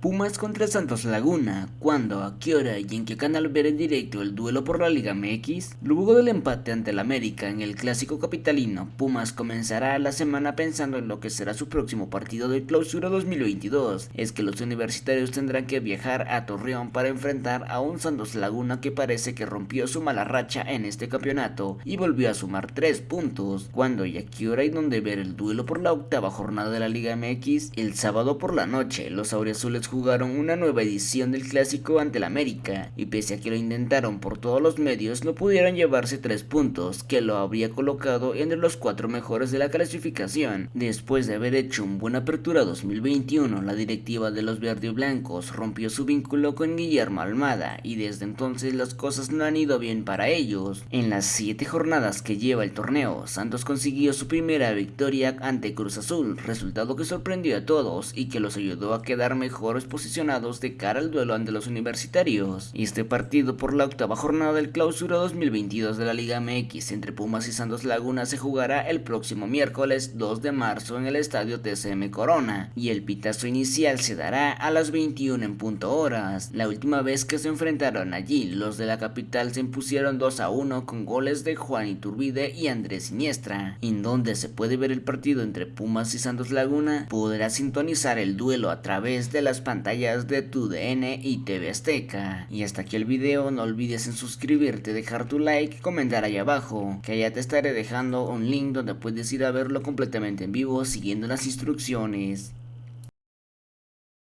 Pumas contra Santos Laguna, cuando, a qué hora y en qué canal ver en directo el duelo por la Liga MX. Luego del empate ante el América en el clásico capitalino, Pumas comenzará la semana pensando en lo que será su próximo partido de clausura 2022. Es que los universitarios tendrán que viajar a Torreón para enfrentar a un Santos Laguna que parece que rompió su mala racha en este campeonato y volvió a sumar 3 puntos. Cuando y a qué hora y dónde ver el duelo por la octava jornada de la Liga MX, el sábado por la noche, los jugaron una nueva edición del clásico ante el América, y pese a que lo intentaron por todos los medios, no pudieron llevarse tres puntos, que lo habría colocado entre los cuatro mejores de la clasificación. Después de haber hecho un buena apertura 2021, la directiva de los verde y blancos rompió su vínculo con Guillermo Almada, y desde entonces las cosas no han ido bien para ellos. En las siete jornadas que lleva el torneo, Santos consiguió su primera victoria ante Cruz Azul, resultado que sorprendió a todos y que los ayudó a quedar mejores posicionados de cara al duelo ante los universitarios. Este partido por la octava jornada del clausura 2022 de la Liga MX entre Pumas y Santos Laguna se jugará el próximo miércoles 2 de marzo en el estadio TCM Corona y el pitazo inicial se dará a las 21 en punto horas. La última vez que se enfrentaron allí, los de la capital se impusieron 2 a 1 con goles de Juan Iturbide y Andrés Siniestra. En donde se puede ver el partido entre Pumas y Santos Laguna, podrá sintonizar el duelo a través de las pantallas de tu DN y TV Azteca. Y hasta aquí el video, no olvides en suscribirte, dejar tu like, comentar ahí abajo, que allá te estaré dejando un link donde puedes ir a verlo completamente en vivo siguiendo las instrucciones.